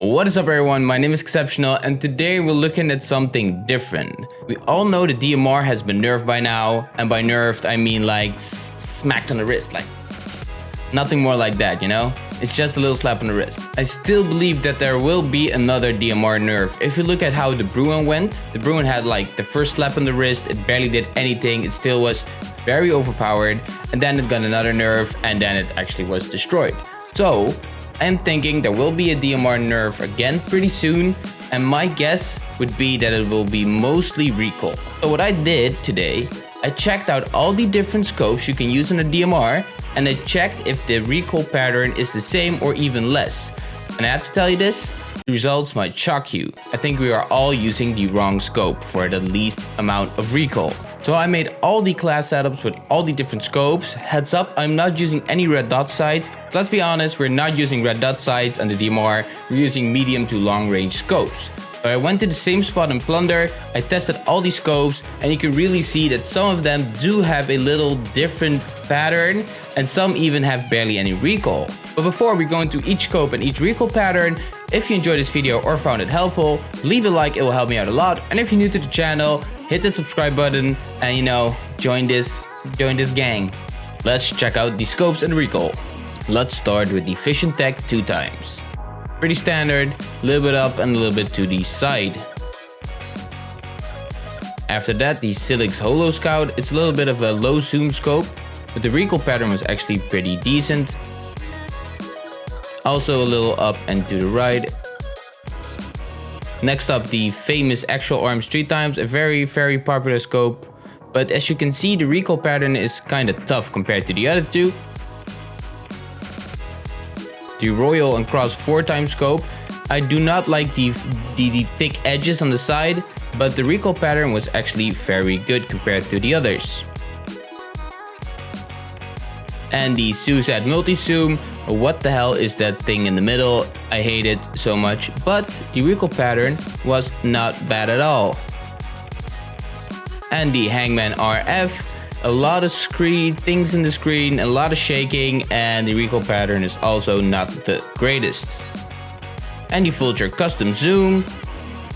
What is up everyone, my name is Exceptional and today we're looking at something different. We all know the DMR has been nerfed by now and by nerfed I mean like smacked on the wrist, like nothing more like that, you know? It's just a little slap on the wrist. I still believe that there will be another DMR nerf. If you look at how the Bruen went, the Bruen had like the first slap on the wrist, it barely did anything, it still was very overpowered and then it got another nerf and then it actually was destroyed. So I'm thinking there will be a DMR nerf again pretty soon and my guess would be that it will be mostly recoil. So what I did today, I checked out all the different scopes you can use on a DMR and I checked if the recoil pattern is the same or even less. And I have to tell you this, the results might shock you. I think we are all using the wrong scope for the least amount of recoil. So I made all the class setups with all the different scopes. Heads up, I'm not using any red dot sights. Let's be honest, we're not using red dot sights on the DMR. We're using medium to long range scopes. So I went to the same spot in Plunder, I tested all these scopes and you can really see that some of them do have a little different pattern and some even have barely any recoil. But before we go into each scope and each recoil pattern, if you enjoyed this video or found it helpful, leave a like, it will help me out a lot. And if you're new to the channel, hit the subscribe button and you know, join this, join this gang. Let's check out the scopes and recoil. Let's start with the Visiontech two times. Pretty standard, a little bit up and a little bit to the side. After that, the Silix Holo Scout, it's a little bit of a low zoom scope, but the recoil pattern was actually pretty decent. Also a little up and to the right. Next up, the famous Axial Arms 3 times, a very, very popular scope. But as you can see, the recoil pattern is kinda tough compared to the other two. The Royal and Kross 4 times scope, I do not like the, the, the thick edges on the side, but the recoil pattern was actually very good compared to the others. And the SUSAT Multi-Zoom, what the hell is that thing in the middle? I hate it so much, but the recoil pattern was not bad at all. And the Hangman RF, a lot of screen things in the screen, a lot of shaking, and the recoil pattern is also not the greatest. And the Vulture Custom Zoom,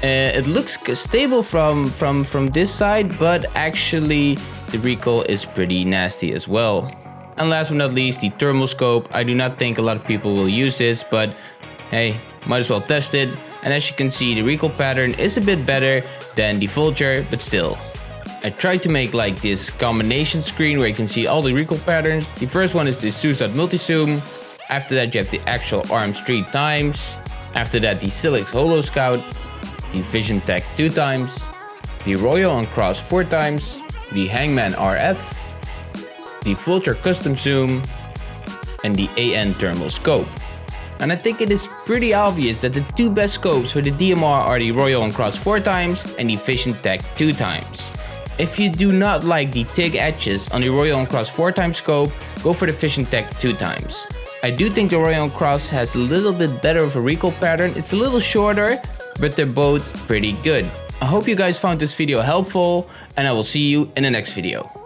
uh, it looks stable from, from, from this side, but actually the recoil is pretty nasty as well. And last but not least, the thermal scope. I do not think a lot of people will use this, but hey, might as well test it. And as you can see, the recoil pattern is a bit better than the Vulture, but still. I tried to make like this combination screen where you can see all the recoil patterns. The first one is the SUSAT Multi-Zoom. After that, you have the Axial Arms three times. After that, the Silix Holo Scout, the Vision Tech two times, the Royal and Kross four times, the Hangman RF, the Vulture Custom Zoom, and the AN Thermal Scope. And I think it is pretty obvious that the two best scopes for the DMR are the Royal and Kross 4 times and the Visiontech 2 times. If you do not like the thick edges on the Royal and Kross 4 times scope, go for the Visiontech 2 times. I do think the Royal and Kross has a little bit better of a recoil pattern, it's a little shorter, but they're both pretty good. I hope you guys found this video helpful and I will see you in the next video.